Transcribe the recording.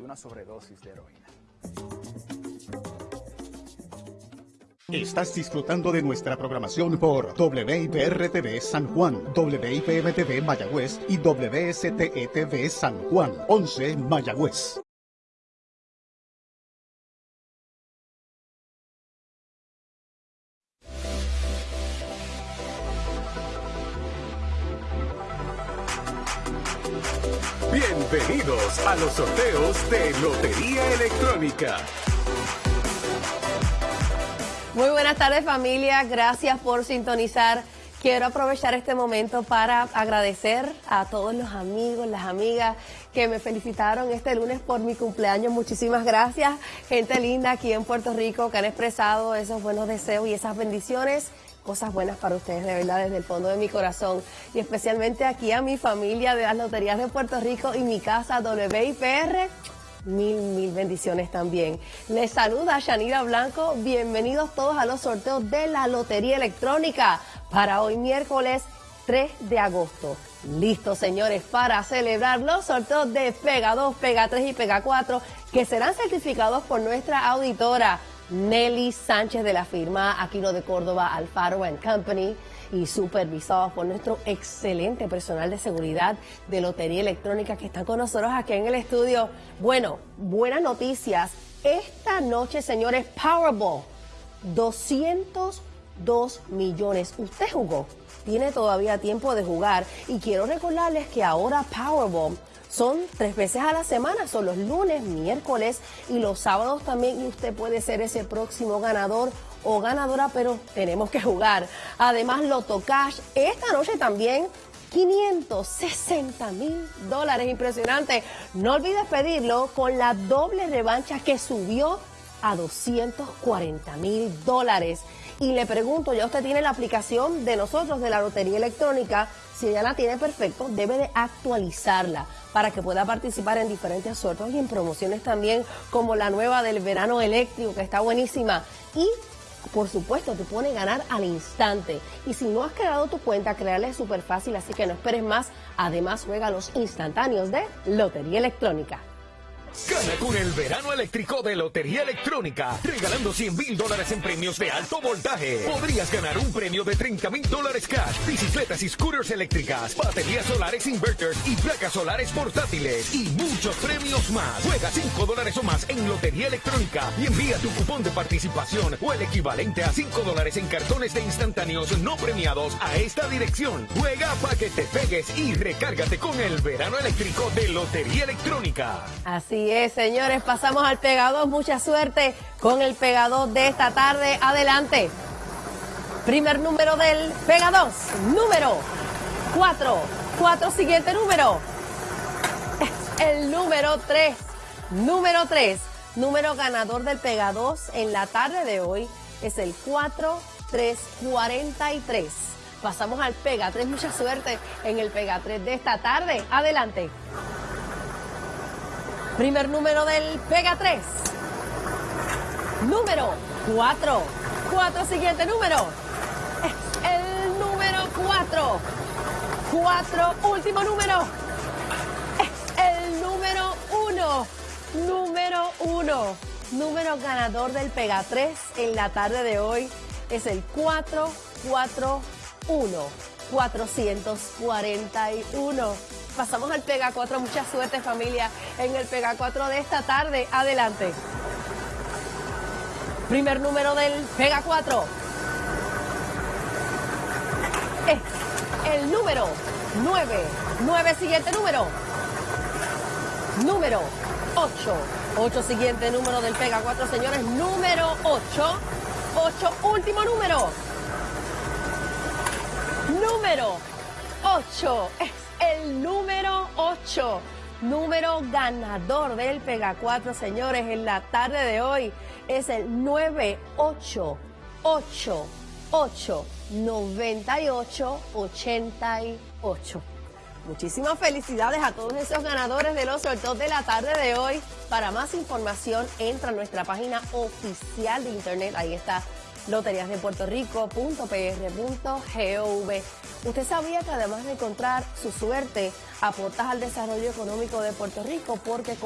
una sobredosis de heroína. Estás disfrutando de nuestra programación por WIPR-TV San Juan, WIPM-TV Mayagüez y WSTE-TV San Juan, 11 Mayagüez. Bienvenidos a los sorteos de Lotería Electrónica. Muy buenas tardes familia, gracias por sintonizar. Quiero aprovechar este momento para agradecer a todos los amigos, las amigas que me felicitaron este lunes por mi cumpleaños. Muchísimas gracias, gente linda aquí en Puerto Rico que han expresado esos buenos deseos y esas bendiciones cosas buenas para ustedes, de verdad, desde el fondo de mi corazón. Y especialmente aquí a mi familia de las Loterías de Puerto Rico y mi casa WIPR. Mil, mil bendiciones también. Les saluda Shanira Blanco. Bienvenidos todos a los sorteos de la Lotería Electrónica para hoy miércoles 3 de agosto. Listo, señores, para celebrar los sorteos de Pega 2, Pega 3 y Pega 4 que serán certificados por nuestra auditora Nelly Sánchez de la firma Aquino de Córdoba Alfaro Company y supervisados por nuestro excelente personal de seguridad de Lotería Electrónica que están con nosotros aquí en el estudio. Bueno, buenas noticias. Esta noche, señores, Powerball, 202 millones. Usted jugó, tiene todavía tiempo de jugar y quiero recordarles que ahora Powerball son tres veces a la semana, son los lunes, miércoles y los sábados también y usted puede ser ese próximo ganador o ganadora, pero tenemos que jugar. Además, Loto Cash, esta noche también 560 mil dólares, impresionante. No olvides pedirlo con la doble revancha que subió a 240 mil dólares. Y le pregunto, ya usted tiene la aplicación de nosotros de la Lotería Electrónica, si ya la tiene perfecto, debe de actualizarla para que pueda participar en diferentes sorteos y en promociones también, como la nueva del verano eléctrico, que está buenísima. Y por supuesto, te pone ganar al instante. Y si no has creado tu cuenta, crearla es súper fácil, así que no esperes más. Además, juega los instantáneos de Lotería Electrónica. Gana con el verano eléctrico de Lotería Electrónica, regalando 100 mil dólares en premios de alto voltaje. Podrías ganar un premio de 30 mil dólares cash, bicicletas y scooters eléctricas, baterías solares inverters y placas solares portátiles y muchos premios más. Juega 5 dólares o más en Lotería Electrónica y envía tu cupón de participación o el equivalente a 5 dólares en cartones de instantáneos no premiados a esta dirección. Juega para que te pegues y recárgate con el verano eléctrico de Lotería Electrónica. Así señores, pasamos al pegador. Mucha suerte con el pegador de esta tarde. Adelante. Primer número del pegador. Número 4. 4 siguiente número. El número 3. Número 3. Número ganador del Pega 2 en la tarde de hoy es el 4343. Pasamos al Pega 3. Mucha suerte en el Pega 3 de esta tarde. Adelante. Primer número del Pega 3. Número 4. 4 siguiente número. Es el número 4. 4 último número. Es el número 1. Número 1. Número ganador del Pega 3 en la tarde de hoy es el 441. 441 pasamos al Pega 4. Mucha suerte familia en el Pega 4 de esta tarde. Adelante. Primer número del Pega 4. Es el número 9. 9 siguiente número. Número 8. 8 siguiente número del Pega 4, señores. Número 8. 8 último número. Número 8 el número 8, número ganador del Pega 4, señores, en la tarde de hoy es el 988 98 88. Muchísimas felicidades a todos esos ganadores de los sorteos de la tarde de hoy. Para más información, entra a nuestra página oficial de internet. Ahí está loteriasdepuertorico.pr.gov. Usted sabía que además de encontrar su suerte, aportas al desarrollo económico de Puerto Rico porque